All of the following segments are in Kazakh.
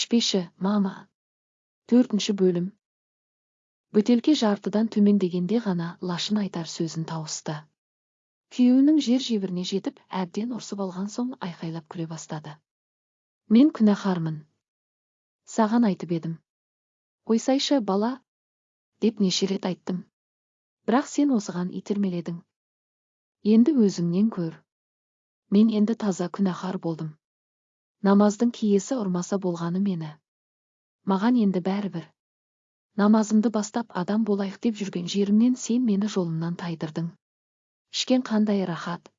ішпеші мама төртінші бөлім бөтелке жартыдан төмендегенде ғана лашын айтар сөзін тауысты күйеуінің жер жебіріне жетіп әбден ұрсып алған соң айқайлап күле бастады мен күнәһармын саған айтып едім қойсайшы бала деп неше рет айттым бірақ сен осыған итермеледің енді өзіңнен көр мен енді таза күнәһар болдым намаздың киесі ұрмаса болғаны мені. Маған енді бәрібір. Намазымды бастап адам болайық деп жүрген жерімнен сен мені жолымнан тайдырдың. Ішкен қандай рахат?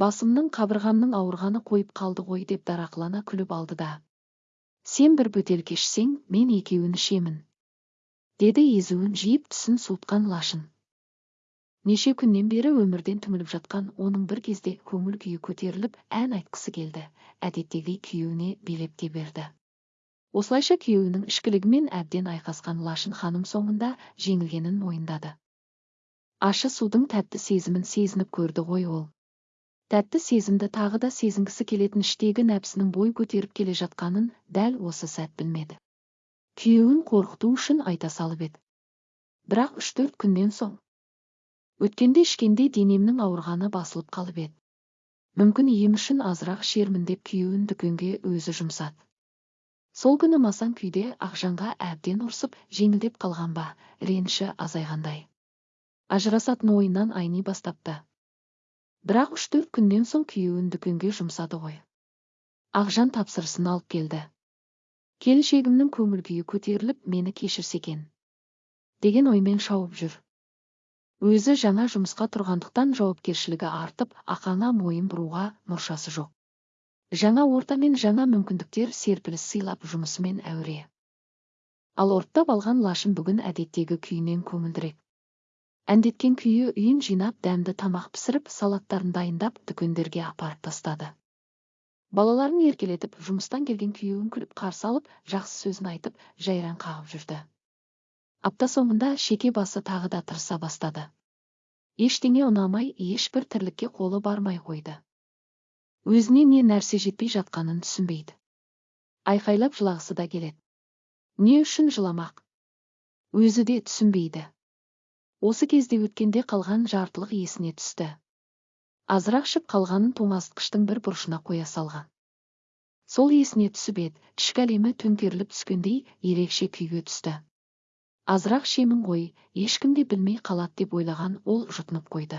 Басымның қабырғамның ауырғаны қойып қалды ғой деп дарақылана күліп алды да. Сен бір бөтелке ішсең мен екеуін ішемін. Деді езуін жиып түсін суытқан лашын. Неше күннен бері өмірден түңіліп жатқан оның бір кезде көңіл күйі көтеріліп ән айтқысы келді. Әдеттегі күйеуіне билеп те берді. Осылайша күйеуінің ішкілігімен әбден айқасқан лашын ханым соңында жеңілгенін мойындады. Ащы судың тәтті сезімін сезініп көрді ғой ол. Тәтті сезімді тағы да сезінгісі келетін іштегі нәпсінің бой көтеріп келе жатқанын дәл осы сәт білмеді. Күйеуін қорқыту үшін айта салып еді. Бірақ үш төрт күннен соң өткенде ішкенде денемнің ауырғаны басылып қалып еді. Мүмкін ем үшін азырақ ішермін деп күйеуін дүкенге өзі жұмсады. Сол күні масаң күйде ақжанға әбден ұрсып жеңілдеп қалған ба реніші азайғандай. Ажырасатын ойынан айни бастапты. Бірақ үш төрт күннен соң күйеуін дүкенге жұмсады ғой. Ақжан тапсырысын алып келді. Келіншегімнің көңіл күйі көтеріліп мені кешірсе екен. Деген оймен шауып жүр. Өзі жаңа жұмысқа тұрғандықтан жауапкершілігі артып ақаңа мойын бұруға мұршасы жоқ. Жаңа орта мен жаңа мүмкіндіктер серпіліс сыйлап жұмысымен әуре. Ал ұрттап алған лашын бүгін әдеттегі күйінен көңілдірек. Әндеткен күйі үйін жинап дәмді тамақ пісіріп салаттарын дайындап дүкендерге апарып тастады. Балаларын еркелетіп жұмыстан келген күйеуін күліп қарсы алып жақсы сөзін айтып жайран қағып жүрді. Апта соңында шеке басы тағы да тырыса бастады. Ештеңе ұнамай ешбір тірлікке қолы бармай қойды өзіне не нәрсе жетпей жатқанын түсінбейді айқайлап жылағысы да келеді. Не үшін жыламақ? Өзі де түсінбейді. Осы кезде өткенде қалған жартылық есіне түсті. Азырақ ішіп қалғанын тоңазытқыштың бір бұрышына қоя салған. Сол есіне түсіп еді. Ішкі әлемі төңкеріліп түскендей ерекше күйге түсті. Азырақ шемін ғой ешкім де білмей қалады деп ойлаған ол жұтынып қойды.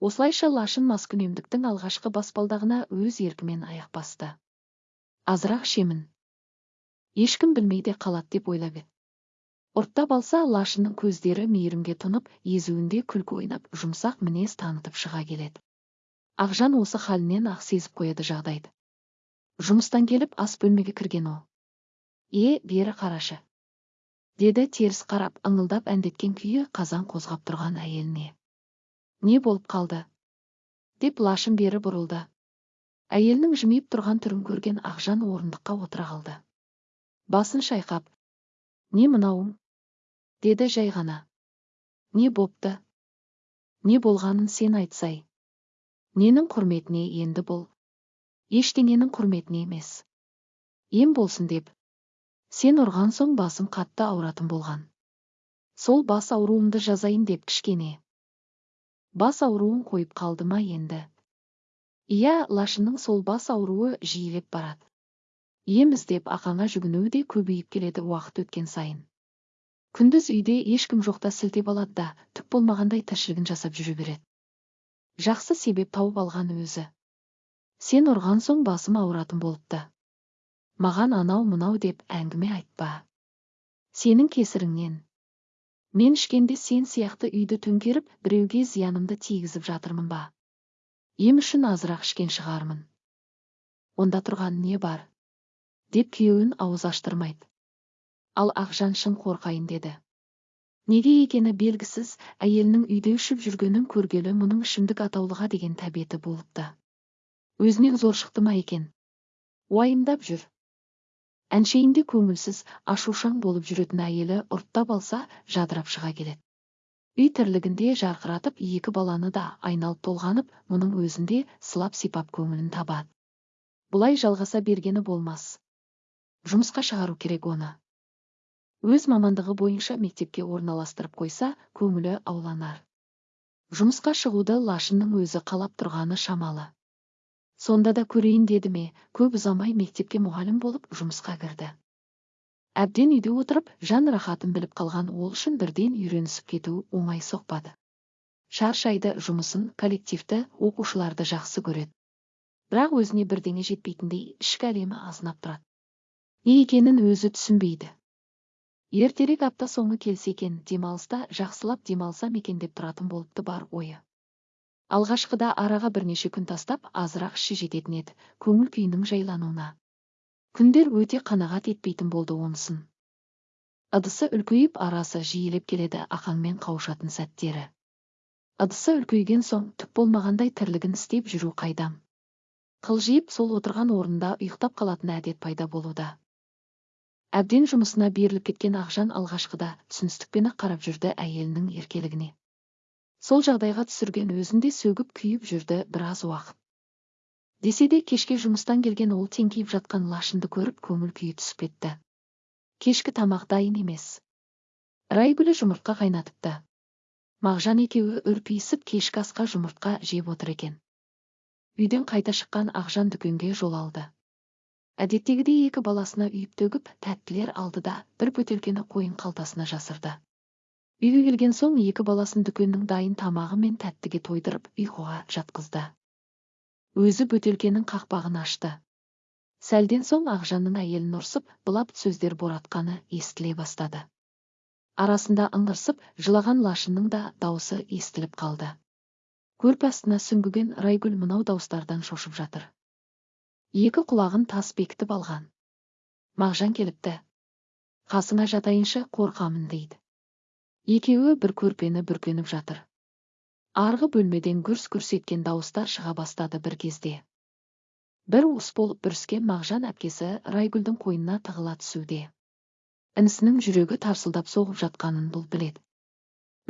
Осылайша лашын маскүнемдіктің алғашқы баспалдағына өз еркімен аяқ басты. Азырақ шемін ешкім білмей де қалады деп ойлап еді. Ұрттап алса лашынның көздері мейірімге тұнып езуінде күлкі ойнап жұмсақ мінез танытып шыға келеді. Ақжан осы халінен ақ сезіп қояды жағдайды. Жұмыстан келіп ас бөлмеге кірген ол. Е бері қарашы. Деді теріс қарап ыңылдап әндеткен күйі қазан қозғап тұрған әйеліне. Не болып қалды? деп лашын бері бұрылды. Әйелінің жымиып тұрған түрін көрген ақжан орындыққа отыра қалды. Басын шайқап не мынауың? деді жай ғана. Не бопты? Не болғанын сен айтсай. Ненің құрметіне енді бұл ештеңенің құрметіне емес. Ем болсын деп сен ұрған соң басым қатты ауыратын болған. Сол бас ауруымды жазайын деп кішкене. Бас ауруын қойып қалды ма енді? Иә лашынның сол бас ауруы жиілеп барады. Ем іздеп ақаңа жүгінуі де көбейіп келеді уақыт өткен сайын. Күндіз үйде ешкім жоқта сілтеп алады да түк болмағандай тіршілігін жасап жүре береді. Жақсы себеп тауып алған өзі. Сен ұрған соң басым ауыратын болыпты. Маған анау мынау деп әңгіме айтпа. Сенің кесіріңнен. Мен ішкенде сен сияқты үйді төңкеріп біреуге зиянымды тигізіп жатырмын ба? Ем үшін азырақ ішкен шығармын. Онда тұрған не бар? Деп күйеуін ауыз аштырмайды ал ақжан шын қорқайын деді. Неге екені белгісіз әйелінің үйде ішіп жүргенін көргелі мұның ішімдік атаулыға деген тәбеті болыпты. Өзінен зор шықты ма екен? Уайымдап жүр. Әншейінде көңілсіз ашушаң болып жүретін әйелі ұрттап алса жадырап шыға келеді. Үй тірлігінде жарқыратып екі баланы да айналып толғанып мұның өзінде сылап сипап көңілін табады. Бұлай жалғаса бергені болмас. Жұмысқа шығару керек оны. Өз мамандығы бойынша мектепке орналастырып қойса көңілі ауланар. Жұмысқа шығуды лашынның өзі қалап тұрғаны шамалы. Сонда да көрейін деді ме көп ұзамай мектепке мұғалім болып жұмысқа кірді. Әбден үйде отырып жан рахатын біліп қалған ол үшін бірден үйренісіп кету оңай соқпады. Шаршайды жұмысын коллективті оқушыларды жақсы көреді. Бірақ өзіне бірдеңе жетпейтіндей ішкі әлемі азынап тұрады. Не екенін өзі түсінбейді. Ертерек апта соңы келсе екен демалыста жақсылап демалсам екен деп тұратын болыпты бар ойы. Алғашқыда араға бірнеше күн тастап азырақ іші жететін еді көңіл күйінің жайлануына. Күндер өте қанағат етпейтін болды онысын. Ыдысы үлкейіп арасы жиілеп келеді ақаңмен қауышатын сәттері. Ыдысы үлкейген соң түк болмағандай тірлігін істеп жүру қайдам. Қылжиып сол отырған орнында ұйықтап қалатын әдет пайда болуда. Әбден жұмысына беріліп кеткен ақжан алғашқыда түсіністікпен қарап жүрді әйелінің еркелігіне. Сол жағдайға түсірген өзін де сөгіп күйіп жүрді біраз уақыт. Десе де кешке жұмыстан келген ол теңкиіп жатқан лашынды көріп көңіл күйі түсіп кетті. Кешкі тамақ дайын емес райгүлі жұмыртқа қайнатыпты. Мағжан екеуі үрпиісіп кешкі асқа жұмыртқа жеп отыр екен. Үйден қайта шыққан ақжан дүкенге жол алды. Әдеттегідей екі баласына үйіп төгіп тәттілер алды да бір бөтелкені қойын қалтасына жасырды. Үйге келген соң екі баласын дүкеннің дайын тамағы мен тәттіге тойдырып ұйқыға жатқызды. Өзі бөтелкенің қақпағын ашты. Сәлден соң ақжанның әйелін ұрсып былап сөздер боратқаны естіле бастады. Арасында ыңырсып жылаған лашынның да даусы естіліп қалды. Көрпе астына сүңгіген райгүл мынау дауыстардан шошып жатыр. Екі құлағын тас бекітіп алған. Мағжан келіпті. Қасыңа жатайыншы қорқамын дейді. Екеуі бір көрпені бүркеніп жатыр. Арғы бөлмеден гүрс гүрс еткен дауыстар шыға бастады бір кезде. Бір уыс болып бүріскен мағжан әпкесі райгүлдің қойнына тығыла түсуде. Інісінің жүрегі тарсылдап соғып жатқанын бұл біледі.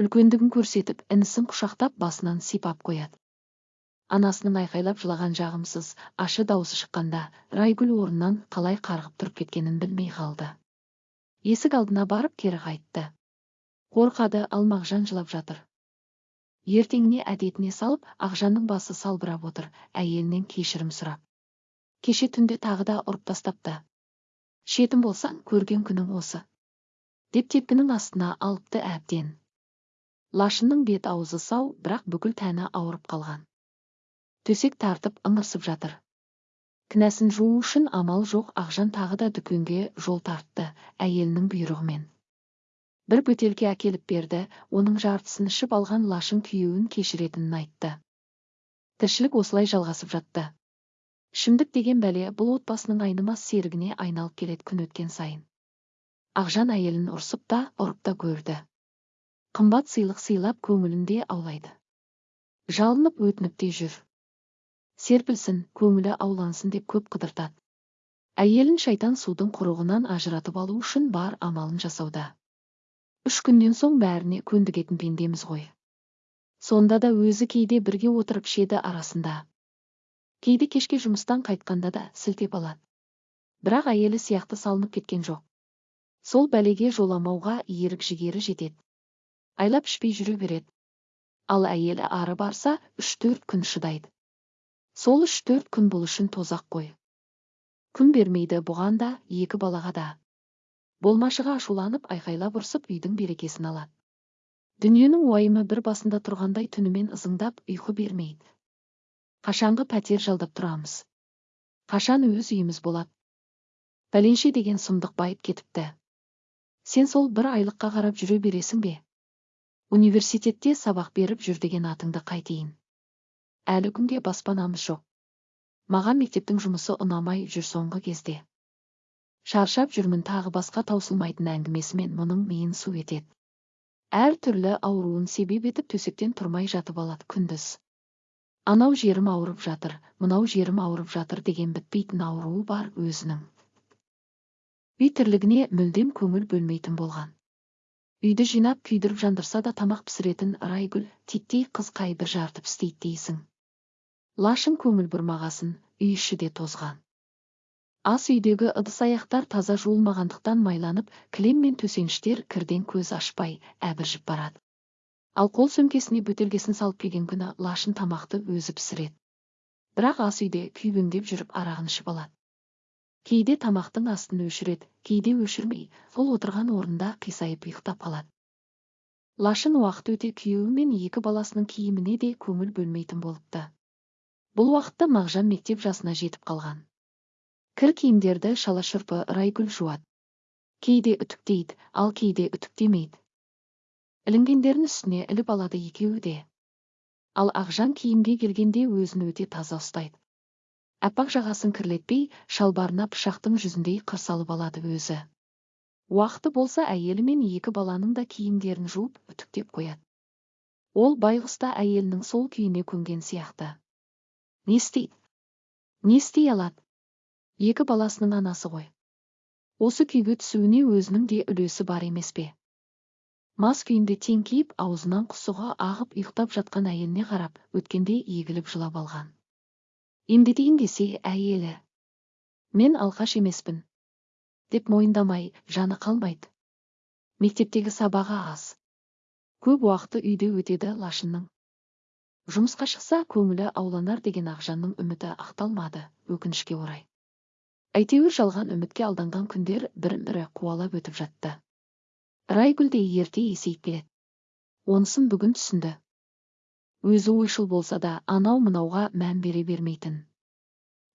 Үлкендігін көрсетіп інісін құшақтап басынан сипап қояды. Анасының айқайлап жылаған жағымсыз ашы даусы шыққанда райгүл орнынан қалай қарғып тұрып кеткенін білмей қалды. Есік алдына барып кері қайтты. Қорқады ал мағжан жылап жатыр. Ертеңіне әдетіне салып ақжанның басы салбырап отыр әйелінен кешірім сұрап. Кеше түнде тағы да ұрып тастапты. Шетім болсаң көрген күнің осы. Деп тепкінің астына алыпты әбден. Лашынның бет аузы сау бірақ бүкіл тәні ауырып қалған. Төсек тартып ыңырсып жатыр. Кінәсін жуу үшін амал жоқ ақжан тағы да дүкенге жол тартты әйелінің бұйрығымен. Бір бөтелке әкеліп берді оның жартысын ішіп алған лашын күйеуін кешіретінін айтты. Тіршілік осылай жалғасып жатты. Ішімдік деген бәле бұл отбасының айнымас серігіне айналып келеді күн өткен сайын. Ақжан әйелін ұрсып та ұрып та көрді. Қымбат сыйлық сыйлап көңілінде аулайды. Жалынып өтініп те жүр. Серпілсін көңілі аулансын деп көп қыдыртады. Әйелін шайтан судың құрығынан ажыратып алу үшін бар амалын жасауда. Үш күннен соң бәріне көндігетін пендеміз ғой. Сонда да өзі кейде бірге отырып ішеді арасында. Кейде кешке жұмыстан қайтқанда да сілтеп алады. Бірақ әйелі сияқты салынып кеткен жоқ. Сол бәлеге жоламауға ерік жігері жетеді. Айлап ішпей жүре береді. Ал әйелі ары барса үш төрт күн шыдайды. Сол үш төрт күн бұл үшін тозақ қой. Күн бермейді бұған да екі балаға да. Болмашыға ашуланып айқайлап ұрсып үйдің берекесін алады дүниенің уайымы бір басында тұрғандай түнімен ызыңдап ұйқы бермейді. Қашанғы пәтер жалдап тұрамыз. Қашан өз үйіміз болады пәленше деген сұмдық байып кетіпті. Сен сол бір айлыққа қарап жүре бересің бе? Университетте сабақ беріп жүр деген атыңды қайтейін. Әлі күнге баспанамыз жоқ. Маған мектептің жұмысы ұнамай жүр соңғы кезде. Шаршап жүрмін тағы басқа таусылмайтын әңгімесімен мұның миын су етеді. Әр түрлі ауруын себеп етіп төсектен тұрмай жатып алады күндіз. Анау жерім ауырып жатыр мынау жерім ауырып жатыр деген бітпейтін ауруы бар өзінің. Үй тірлігіне мүлдем көңіл бөлмейтін болған. Үйді жинап күйдіріп жандырса да тамақ пісіретін райгүл титтей қыз бір жартып істейді дейсің. Лашын көңіл бұрмағасын үй іші де тозған. Ас үйдегі ыдыс аяқтар таза жуылмағандықтан майланып кілем мен төсеніштер кірден көз ашпай әбіржіп барады. Ал қол сөмкесіне бөтелкесін салып келген күні лашын тамақты өзі пісіреді. Бірақ ас үйде күйбеңдеп жүріп арағын ішіп алады. Кейде тамақтың астын өшіреді кейде өшірмей сол отырған орнында қисайып ұйықтап қалады. Лашын уақыт өте күйеуі мен екі баласының киіміне де көңіл бөлмейтін болыпты. Бұл уақытта мағжан мектеп жасына жетіп қалған. Кір киімдерді шалашұрпы райгүл жуады кейде үтіктейді ал кейде үтіктемейді ілінгендерін үстіне іліп алады екеуі де. Ал ақжан киімге келгенде өзін өте таза ұстайды. Аппақ жағасын кірлетпей шалбарына пышақтың жүзіндей қыр салып алады өзі. Уақыты болса әйелі мен екі баланың да киімдерін жуып үтіктеп қояды. Ол байғұс та әйелінің сол күйіне көнген сияқты. Не істейді? Не істей алады? Екі баласының анасы ғой. Осы күйге түсуіне өзінің де үлесі бар емес пе? Мас күйінде теңкиіп аузынан құсығы ағып ұйықтап жатқан әйеліне қарап өткенде егіліп жылап алған. Емдетейін десе әйелі мен алқаш емеспін деп мойындамай жаны қалмайды. Мектептегі сабағы аз. Көп уақыты үйде өтеді лашынның. Жұмысқа шықса көңілі ауланар деген ақжанның үміті ақталмады өкінішке орай. Әйтеуір жалған үмітке алданған күндер бірін бірі қуалап өтіп жатты. Райгүл де ерте есейіп келеді. Онысын бүгін түсінді. Өзі ойшыл болса да анау мынауға мән бере бермейтін.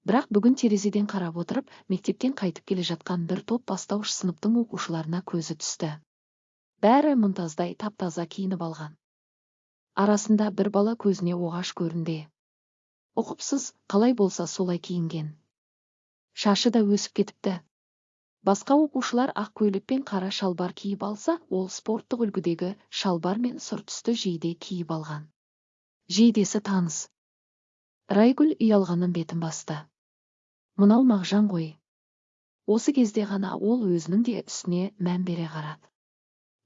Бірақ бүгін терезеден қарап отырып мектептен қайтып келе жатқан бір топ бастауыш сыныптың оқушыларына көзі түсті. Бәрі мұнтаздай тап таза киініп алған. Арасында бір бала көзіне оғаш көрінді. Ұқыпсыз қалай болса солай киінген. Шашы да өсіп кетіпті. Басқа оқушылар ақ көйлек пен қара шалбар киіп алса ол спорттық үлгідегі шалбар мен сұр түсті жейде киіп алған. Жейдесі таныс. Райгүл ұялғанын бетін басты. Мынау мағжан ғой. Осы кезде ғана ол өзінің де үстіне мән бере қарады.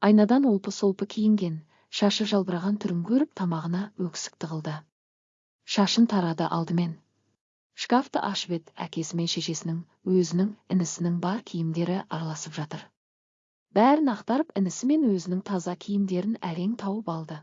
Айнадан олпы солпы киінген шашы жалбыраған түрін көріп тамағына өксік тығылды. Шашын тарады алдымен. Шкафты ашып әкесі мен шешесінің өзінің інісінің бар киімдері араласып жатыр. Бәрін ақтарып інісі мен өзінің таза киімдерін әрең тауып алды.